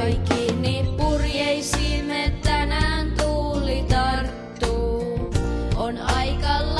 Kaikki purjeisiimme tänään tuuli tarttuu. On aika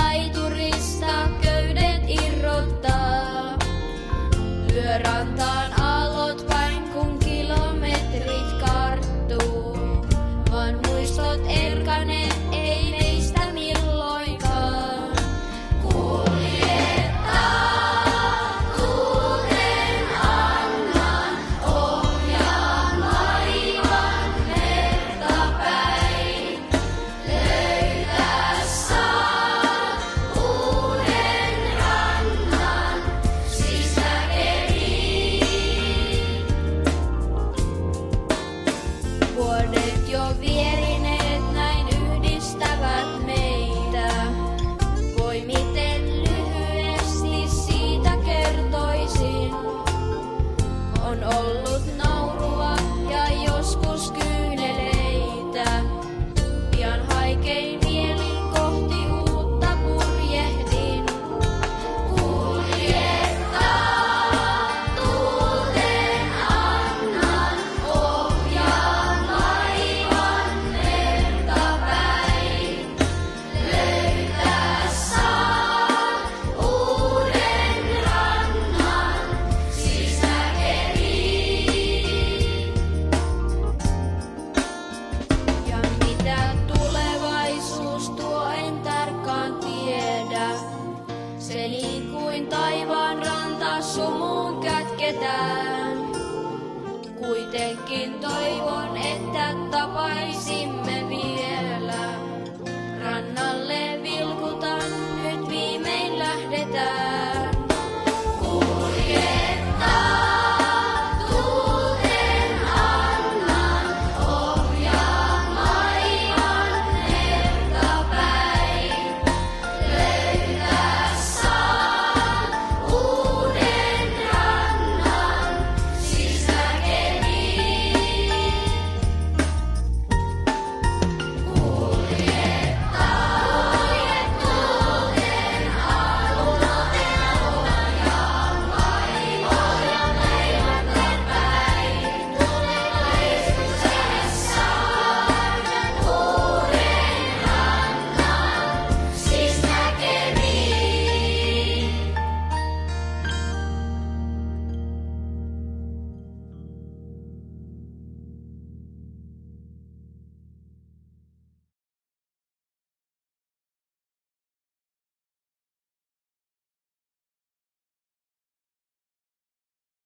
mitään. Kuitenkin toi